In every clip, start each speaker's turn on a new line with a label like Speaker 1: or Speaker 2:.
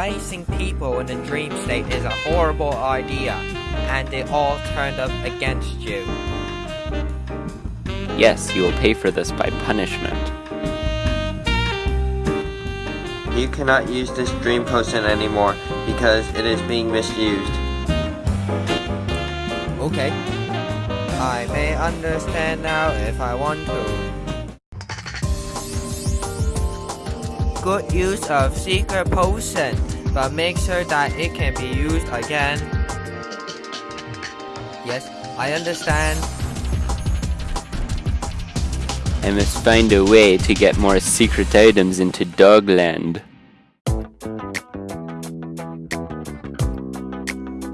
Speaker 1: placing people in a dream state is a horrible idea, and they all turned up against you.
Speaker 2: Yes, you will pay for this by punishment.
Speaker 3: You cannot use this dream potion anymore because it is being misused.
Speaker 1: Okay. I may understand now if I want to. Good use of secret potion, but make sure that it can be used again. Yes, I understand.
Speaker 2: I must find a way to get more secret items into Dogland.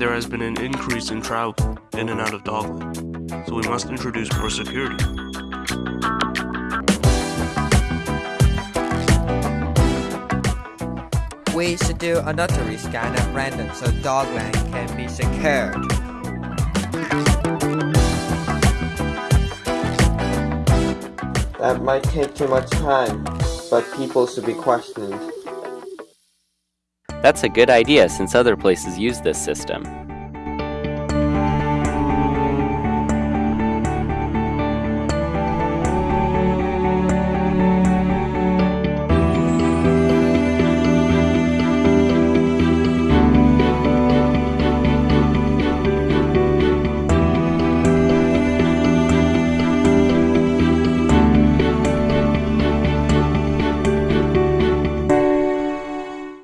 Speaker 4: There has been an increase in travel in and out of Dogland, so we must introduce more security.
Speaker 1: We should do a notary scan at random so Dogland can be secured.
Speaker 3: That might take too much time, but people should be questioned.
Speaker 2: That's a good idea since other places use this system.